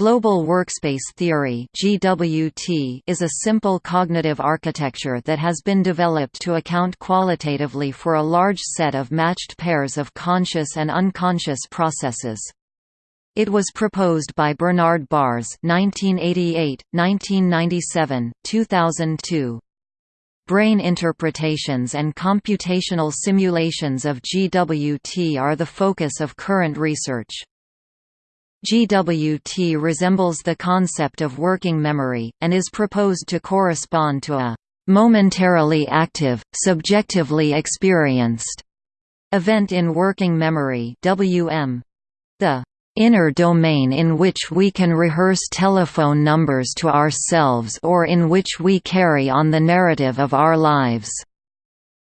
Global Workspace Theory (GWT) is a simple cognitive architecture that has been developed to account qualitatively for a large set of matched pairs of conscious and unconscious processes. It was proposed by Bernard Baars (1988, 1997, 2002). Brain interpretations and computational simulations of GWT are the focus of current research. GWT resembles the concept of working memory, and is proposed to correspond to a momentarily active, subjectively experienced event in working memory WM. The inner domain in which we can rehearse telephone numbers to ourselves or in which we carry on the narrative of our lives.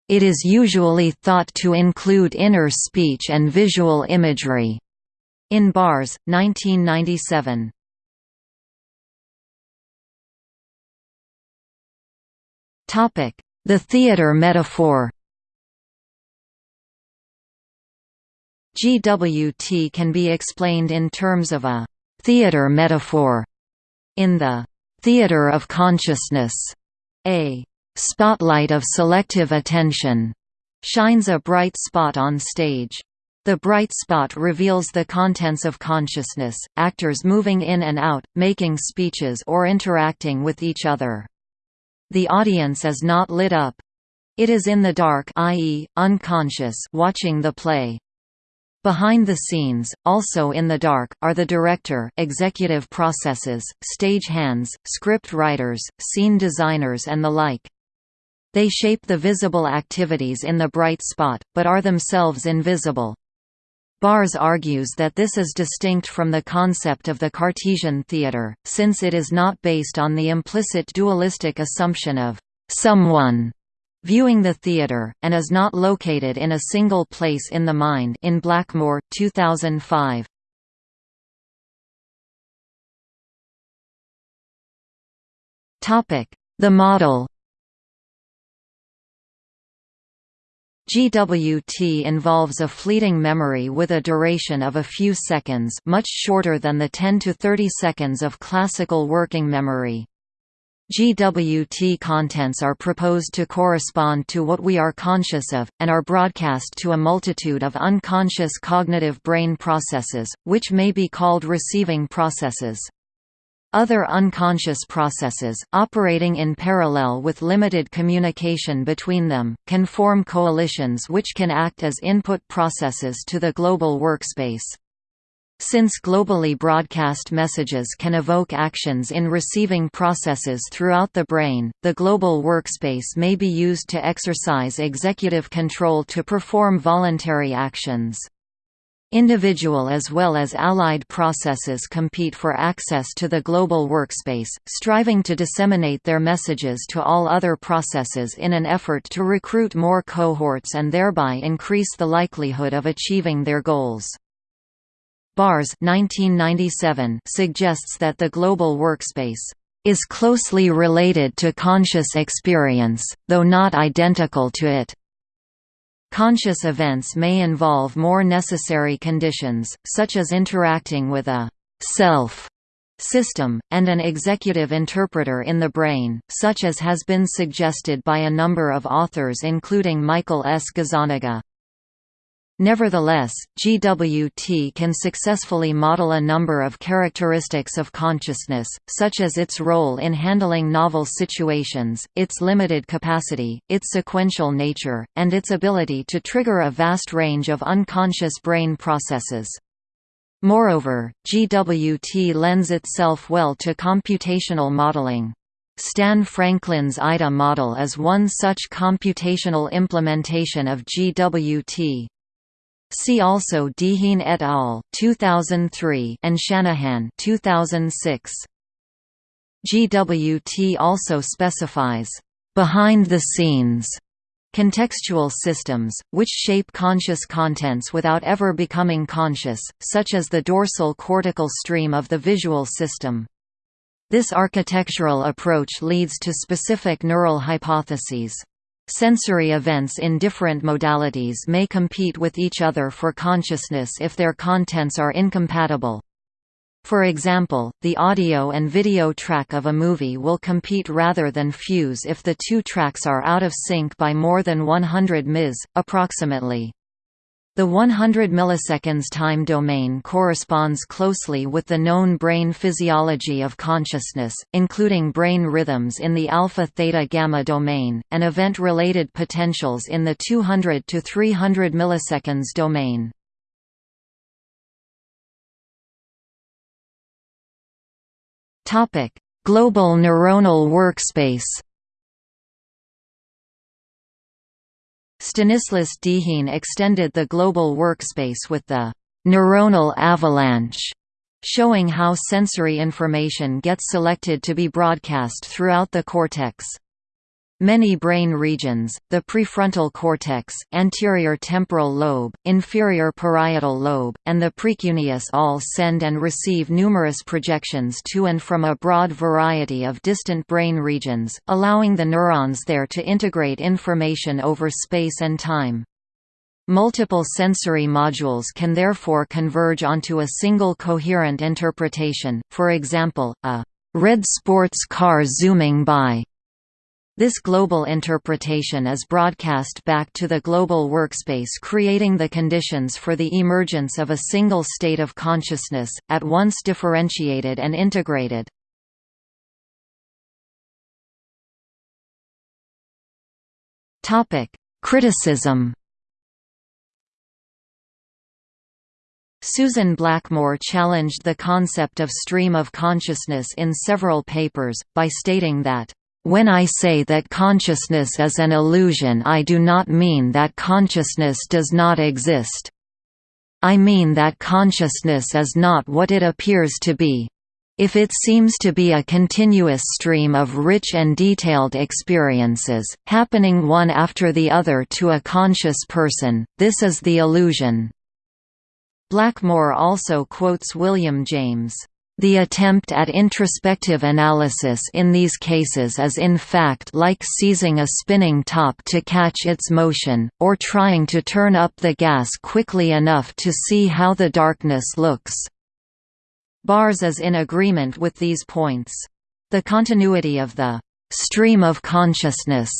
It is usually thought to include inner speech and visual imagery. In Baars, 1997. Topic: The theater metaphor GWT can be explained in terms of a «theater metaphor» in the «theater of consciousness», a «spotlight of selective attention» shines a bright spot on stage. The bright spot reveals the contents of consciousness, actors moving in and out, making speeches or interacting with each other. The audience is not lit up. It is in the dark i.e., unconscious watching the play. Behind the scenes, also in the dark, are the director executive processes, stage hands, script writers, scene designers and the like. They shape the visible activities in the bright spot, but are themselves invisible. Baars argues that this is distinct from the concept of the Cartesian theater, since it is not based on the implicit dualistic assumption of «someone» viewing the theater, and is not located in a single place in the mind in Blackmore, 2005. The model GWT involves a fleeting memory with a duration of a few seconds much shorter than the 10 to 30 seconds of classical working memory. GWT contents are proposed to correspond to what we are conscious of, and are broadcast to a multitude of unconscious cognitive brain processes, which may be called receiving processes. Other unconscious processes, operating in parallel with limited communication between them, can form coalitions which can act as input processes to the global workspace. Since globally broadcast messages can evoke actions in receiving processes throughout the brain, the global workspace may be used to exercise executive control to perform voluntary actions. Individual as well as allied processes compete for access to the global workspace, striving to disseminate their messages to all other processes in an effort to recruit more cohorts and thereby increase the likelihood of achieving their goals. Baars 1997 suggests that the global workspace is closely related to conscious experience, though not identical to it. Conscious events may involve more necessary conditions, such as interacting with a «self» system, and an executive interpreter in the brain, such as has been suggested by a number of authors including Michael S. Gazzaniga. Nevertheless, GWT can successfully model a number of characteristics of consciousness, such as its role in handling novel situations, its limited capacity, its sequential nature, and its ability to trigger a vast range of unconscious brain processes. Moreover, GWT lends itself well to computational modeling. Stan Franklin's IDA model is one such computational implementation of GWT. See also Dehaene et al. 2003 and Shanahan 2006. GWT also specifies behind the scenes contextual systems, which shape conscious contents without ever becoming conscious, such as the dorsal cortical stream of the visual system. This architectural approach leads to specific neural hypotheses. Sensory events in different modalities may compete with each other for consciousness if their contents are incompatible. For example, the audio and video track of a movie will compete rather than fuse if the two tracks are out of sync by more than 100 ms, approximately. The 100 milliseconds time domain corresponds closely with the known brain physiology of consciousness, including brain rhythms in the alpha-theta-gamma domain, and event-related potentials in the 200 to 300 milliseconds domain. Global neuronal workspace Stanislas Dehaene extended the global workspace with the neuronal avalanche, showing how sensory information gets selected to be broadcast throughout the cortex. Many brain regions, the prefrontal cortex, anterior temporal lobe, inferior parietal lobe, and the precuneus all send and receive numerous projections to and from a broad variety of distant brain regions, allowing the neurons there to integrate information over space and time. Multiple sensory modules can therefore converge onto a single coherent interpretation, for example, a red sports car zooming by this global interpretation is broadcast back to the global workspace creating the conditions for the emergence of a single state of consciousness, at once differentiated and integrated. Criticism Susan Blackmore challenged the concept of stream of consciousness in several papers, by stating that when I say that consciousness is an illusion I do not mean that consciousness does not exist. I mean that consciousness is not what it appears to be. If it seems to be a continuous stream of rich and detailed experiences, happening one after the other to a conscious person, this is the illusion. Blackmore also quotes William James. The attempt at introspective analysis in these cases is in fact like seizing a spinning top to catch its motion, or trying to turn up the gas quickly enough to see how the darkness looks. Baars is in agreement with these points. The continuity of the stream of consciousness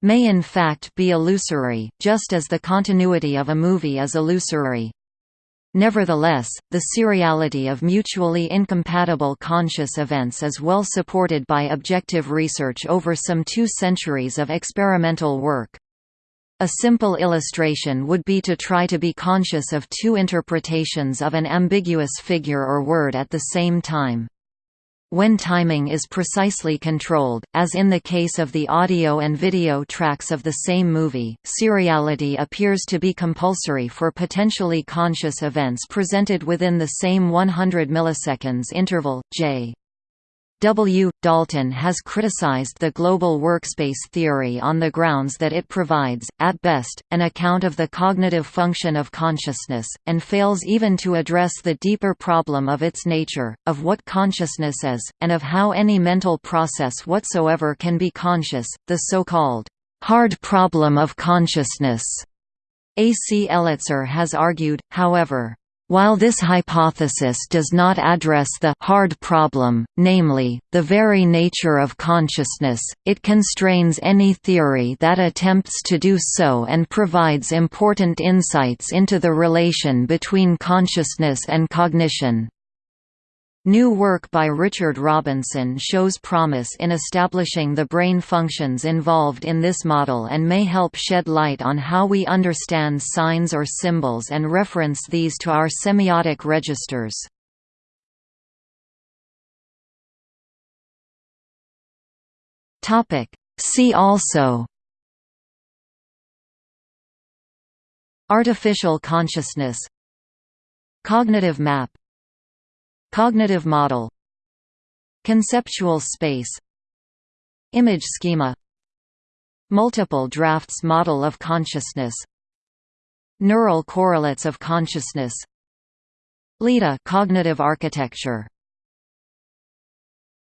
may in fact be illusory, just as the continuity of a movie is illusory. Nevertheless, the seriality of mutually incompatible conscious events is well supported by objective research over some two centuries of experimental work. A simple illustration would be to try to be conscious of two interpretations of an ambiguous figure or word at the same time. When timing is precisely controlled, as in the case of the audio and video tracks of the same movie, seriality appears to be compulsory for potentially conscious events presented within the same 100 milliseconds interval, j. W. Dalton has criticized the global workspace theory on the grounds that it provides, at best, an account of the cognitive function of consciousness, and fails even to address the deeper problem of its nature, of what consciousness is, and of how any mental process whatsoever can be conscious, the so-called hard problem of consciousness. A. C. Elitzur has argued, however, while this hypothesis does not address the hard problem, namely, the very nature of consciousness, it constrains any theory that attempts to do so and provides important insights into the relation between consciousness and cognition. New work by Richard Robinson shows promise in establishing the brain functions involved in this model and may help shed light on how we understand signs or symbols and reference these to our semiotic registers. See also Artificial consciousness Cognitive map Cognitive model Conceptual space Image schema Multiple drafts model of consciousness Neural correlates of consciousness LIDA cognitive architecture